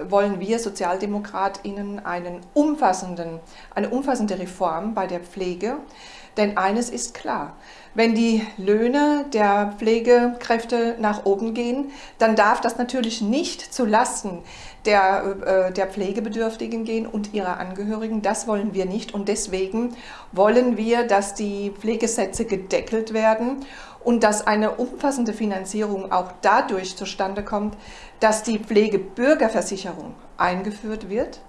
wollen wir SozialdemokratInnen einen umfassenden, eine umfassende Reform bei der Pflege. Denn eines ist klar, wenn die Löhne der Pflegekräfte nach oben gehen, dann darf das natürlich nicht zu Lasten der, äh, der Pflegebedürftigen gehen und ihrer Angehörigen. Das wollen wir nicht und deswegen wollen wir, dass die Pflegesätze gedeckelt werden und dass eine umfassende Finanzierung auch dadurch zustande kommt, dass die Pflegebürgerversicherung eingeführt wird.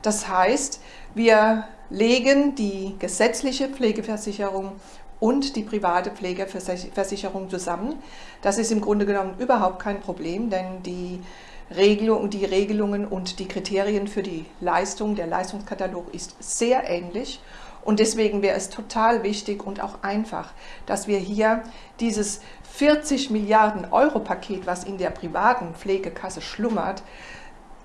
Das heißt, wir legen die gesetzliche Pflegeversicherung und die private Pflegeversicherung zusammen. Das ist im Grunde genommen überhaupt kein Problem, denn die, Regelung, die Regelungen und die Kriterien für die Leistung, der Leistungskatalog ist sehr ähnlich. Und deswegen wäre es total wichtig und auch einfach, dass wir hier dieses 40 Milliarden Euro Paket, was in der privaten Pflegekasse schlummert,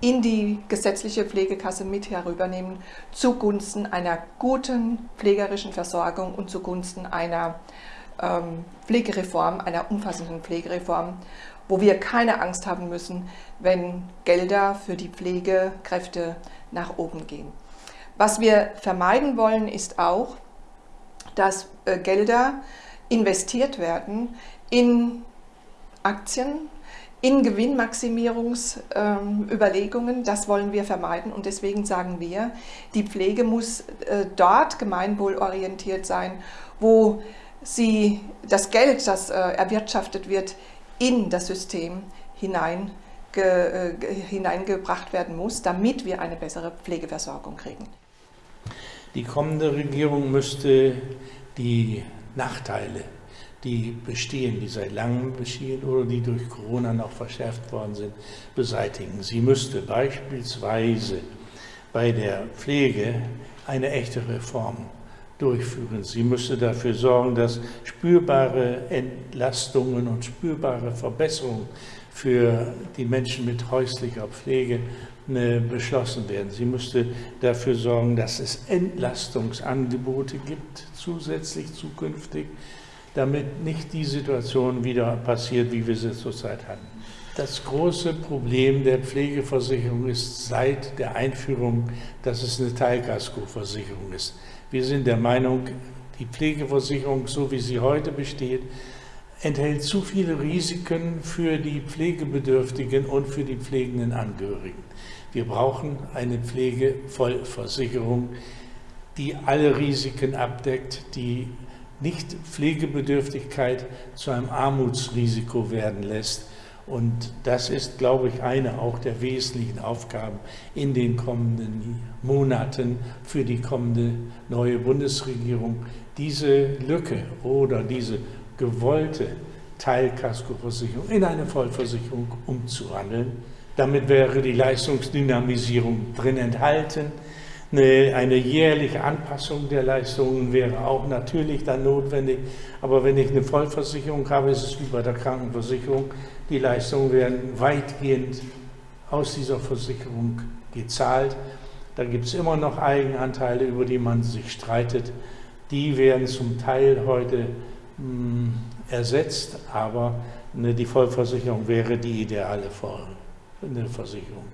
in die gesetzliche Pflegekasse mit herübernehmen, zugunsten einer guten pflegerischen Versorgung und zugunsten einer ähm, Pflegereform, einer umfassenden Pflegereform, wo wir keine Angst haben müssen, wenn Gelder für die Pflegekräfte nach oben gehen. Was wir vermeiden wollen, ist auch, dass äh, Gelder investiert werden in Aktien, in Gewinnmaximierungsüberlegungen. das wollen wir vermeiden und deswegen sagen wir, die Pflege muss äh, dort gemeinwohlorientiert sein, wo sie das Geld, das äh, erwirtschaftet wird, in das System hinein äh, hineingebracht werden muss, damit wir eine bessere Pflegeversorgung kriegen. Die kommende Regierung müsste die Nachteile die bestehen, die seit langem bestehen oder die durch Corona noch verschärft worden sind, beseitigen. Sie müsste beispielsweise bei der Pflege eine echte Reform durchführen. Sie müsste dafür sorgen, dass spürbare Entlastungen und spürbare Verbesserungen für die Menschen mit häuslicher Pflege äh, beschlossen werden. Sie müsste dafür sorgen, dass es Entlastungsangebote gibt, zusätzlich zukünftig, damit nicht die Situation wieder passiert, wie wir sie zurzeit hatten. Das große Problem der Pflegeversicherung ist seit der Einführung, dass es eine Teilkaskoversicherung ist. Wir sind der Meinung, die Pflegeversicherung, so wie sie heute besteht, enthält zu viele Risiken für die Pflegebedürftigen und für die pflegenden Angehörigen. Wir brauchen eine Pflegevollversicherung, die alle Risiken abdeckt, die nicht Pflegebedürftigkeit zu einem Armutsrisiko werden lässt. Und das ist, glaube ich, eine auch der wesentlichen Aufgaben in den kommenden Monaten für die kommende neue Bundesregierung, diese Lücke oder diese gewollte Teilkaskoversicherung in eine Vollversicherung umzuwandeln. Damit wäre die Leistungsdynamisierung drin enthalten. Eine, eine, jährliche Anpassung der Leistungen wäre auch natürlich dann notwendig. Aber wenn ich eine Vollversicherung habe, ist es wie bei der Krankenversicherung. Die Leistungen werden weitgehend aus dieser Versicherung gezahlt. Da gibt es immer noch Eigenanteile, über die man sich streitet. Die werden zum Teil heute mh, hm, ersetzt, aber ne, die Vollversicherung wäre die ideale Form, eine Versicherung.